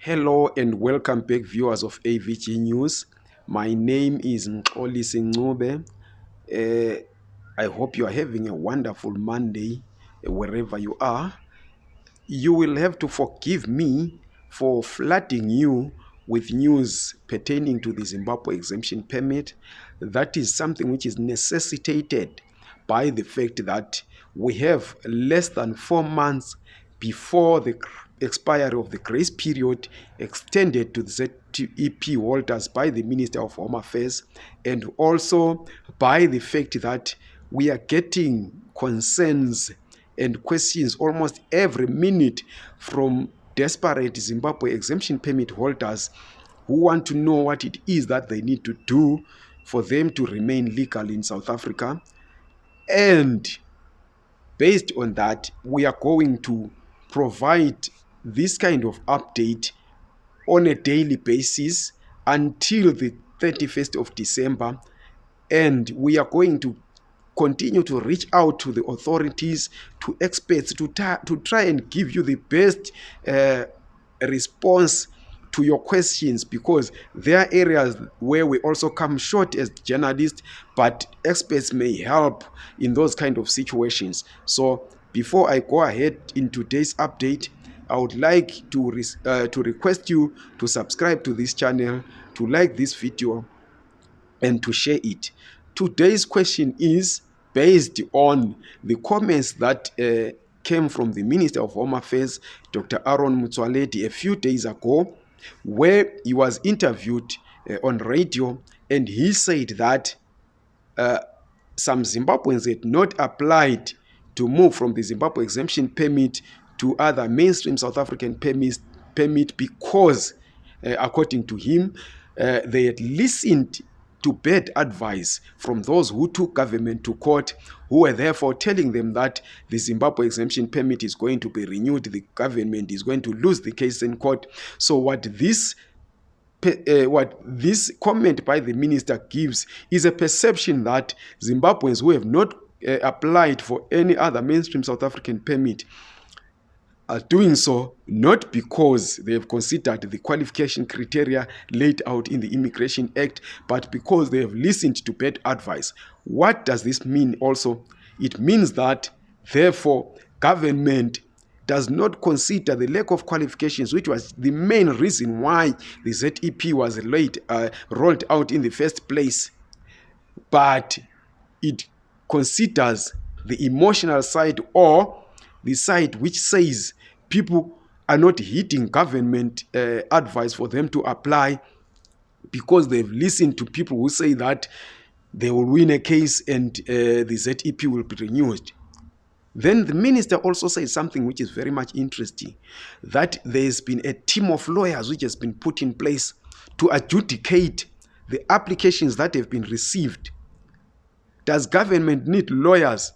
Hello and welcome back viewers of AVG News. My name is Mxolisi Ncube. Uh, I hope you are having a wonderful Monday uh, wherever you are. You will have to forgive me for flooding you with news pertaining to the Zimbabwe exemption permit. That is something which is necessitated by the fact that we have less than four months before the expiry of the grace period extended to the ZEP holders by the Minister of Home Affairs and also by the fact that we are getting concerns and questions almost every minute from desperate Zimbabwe exemption permit holders who want to know what it is that they need to do for them to remain legal in South Africa. And based on that, we are going to provide this kind of update on a daily basis until the 31st of December. And we are going to continue to reach out to the authorities, to experts, to, to try and give you the best uh, response to your questions because there are areas where we also come short as journalists, but experts may help in those kind of situations. So before I go ahead in today's update, I would like to, uh, to request you to subscribe to this channel, to like this video, and to share it. Today's question is based on the comments that uh, came from the Minister of Home Affairs, Dr. Aaron Motsoaledi, a few days ago, where he was interviewed uh, on radio, and he said that uh, some Zimbabweans had not applied to move from the Zimbabwe exemption permit to other mainstream South African permit, permit because, uh, according to him, uh, they had listened to bad advice from those who took government to court, who were therefore telling them that the Zimbabwe exemption permit is going to be renewed, the government is going to lose the case in court. So what this uh, what this comment by the minister gives is a perception that Zimbabweans who have not uh, applied for any other mainstream South African permit are doing so not because they have considered the qualification criteria laid out in the Immigration Act, but because they have listened to bad advice. What does this mean also? It means that, therefore, government does not consider the lack of qualifications, which was the main reason why the ZEP was laid, uh, rolled out in the first place, but it considers the emotional side or the side which says people are not heeding government uh, advice for them to apply because they've listened to people who say that they will win a case and uh, the ZEP will be renewed. Then the minister also says something which is very much interesting, that there's been a team of lawyers which has been put in place to adjudicate the applications that have been received. Does government need lawyers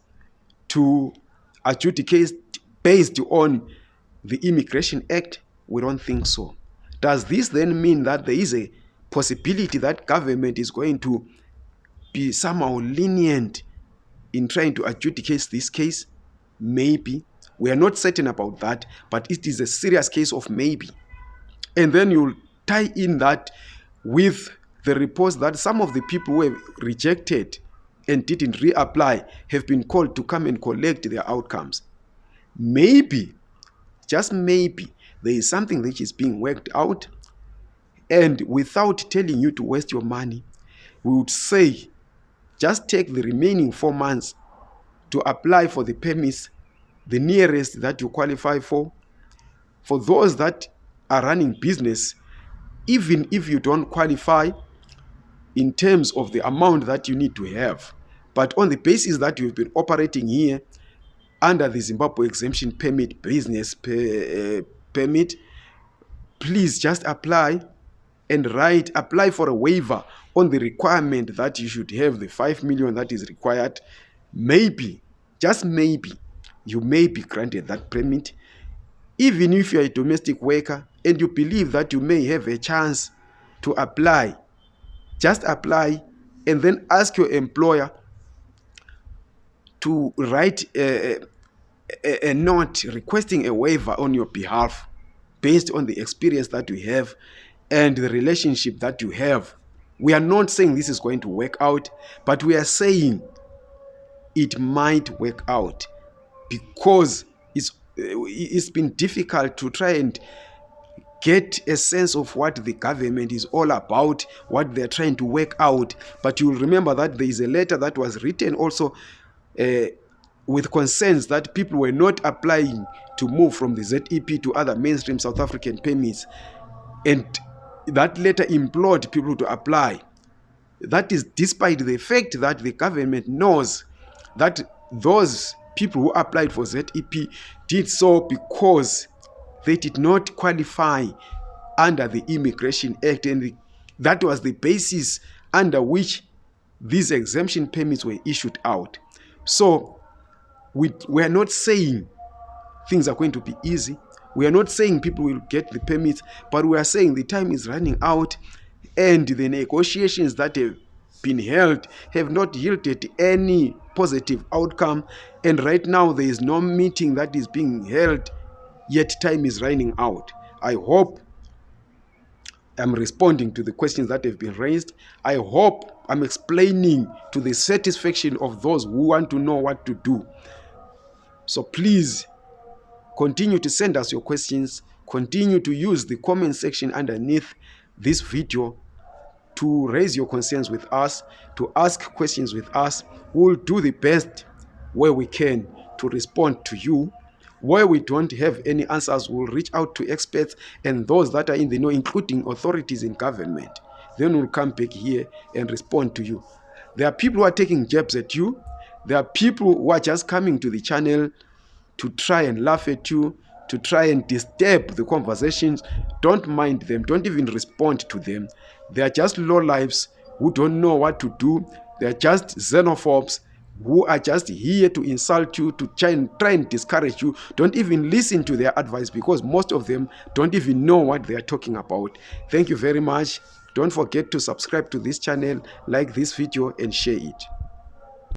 to adjudicate based on the Immigration Act? We don't think so. Does this then mean that there is a possibility that government is going to be somehow lenient in trying to adjudicate this case? Maybe. We are not certain about that, but it is a serious case of maybe. And then you'll tie in that with the reports that some of the people who have rejected and didn't reapply have been called to come and collect their outcomes. Maybe just maybe there is something which is being worked out and without telling you to waste your money we would say just take the remaining four months to apply for the permits the nearest that you qualify for. For those that are running business even if you don't qualify in terms of the amount that you need to have but on the basis that you've been operating here under the Zimbabwe exemption permit business per, uh, permit, please just apply and write, apply for a waiver on the requirement that you should have the 5 million that is required. Maybe, just maybe, you may be granted that permit. Even if you're a domestic worker and you believe that you may have a chance to apply, just apply and then ask your employer to write a, a, a note requesting a waiver on your behalf based on the experience that you have and the relationship that you have. We are not saying this is going to work out, but we are saying it might work out because it's it's been difficult to try and get a sense of what the government is all about, what they're trying to work out. But you'll remember that there is a letter that was written also uh, with concerns that people were not applying to move from the ZEP to other mainstream South African permits. And that letter implored people to apply. That is despite the fact that the government knows that those people who applied for ZEP did so because they did not qualify under the Immigration Act and that was the basis under which these exemption permits were issued out. So we, we are not saying things are going to be easy. We are not saying people will get the permits, but we are saying the time is running out and the negotiations that have been held have not yielded any positive outcome. And right now, there is no meeting that is being held, yet time is running out. I hope I'm responding to the questions that have been raised. I hope I'm explaining to the satisfaction of those who want to know what to do. So please continue to send us your questions. Continue to use the comment section underneath this video to raise your concerns with us, to ask questions with us. We'll do the best where we can to respond to you. Where we don't have any answers, we'll reach out to experts and those that are in the know, including authorities in government. Then we'll come back here and respond to you. There are people who are taking jabs at you. There are people who are just coming to the channel to try and laugh at you, to try and disturb the conversations. Don't mind them. Don't even respond to them. They are just low lives who don't know what to do. They are just xenophobes who are just here to insult you, to try and, try and discourage you. Don't even listen to their advice because most of them don't even know what they are talking about. Thank you very much. Don't forget to subscribe to this channel, like this video and share it.